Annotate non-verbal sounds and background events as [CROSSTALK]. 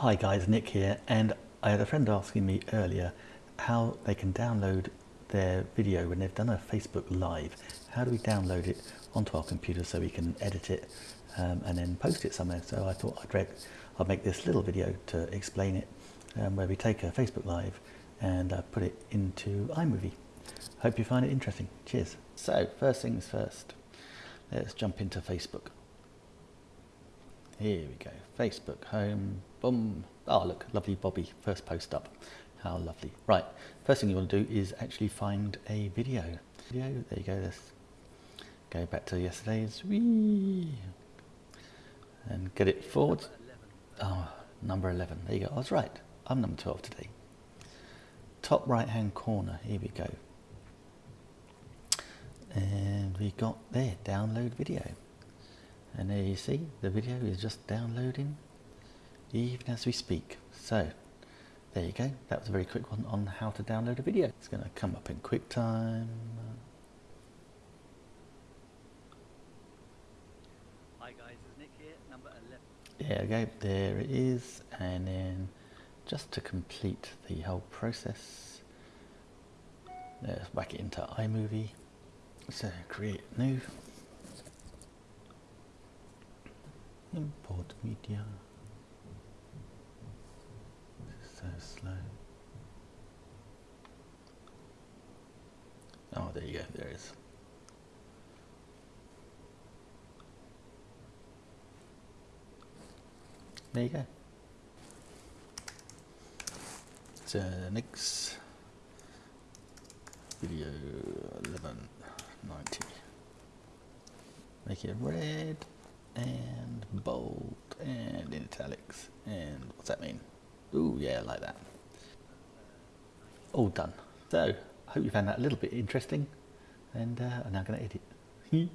Hi guys, Nick here, and I had a friend asking me earlier how they can download their video when they've done a Facebook Live. How do we download it onto our computer so we can edit it um, and then post it somewhere? So I thought I'd, I'd make this little video to explain it, um, where we take a Facebook Live and uh, put it into iMovie. Hope you find it interesting. Cheers. So first things first, let's jump into Facebook. Here we go, Facebook home, boom. Oh look, lovely Bobby, first post up. How lovely. Right, first thing you want to do is actually find a video. Video, there you go, let's go back to yesterday's, whee, and get it forward. Oh, number 11, there you go, I was right, I'm number 12 today. Top right hand corner, here we go. And we got there, download video. And there you see, the video is just downloading even as we speak. So, there you go. That was a very quick one on how to download a video. It's going to come up in QuickTime. Hi guys, it's Nick here, number 11. There we go, there it is. And then just to complete the whole process, let's whack it into iMovie. So create new. Import media. this So slow. Oh, there you go, there it is. There you go. So next video 1190. Make it red and bold and in italics and what's that mean? Ooh yeah like that. All done. So I hope you found that a little bit interesting and uh, I'm now going to edit. [LAUGHS]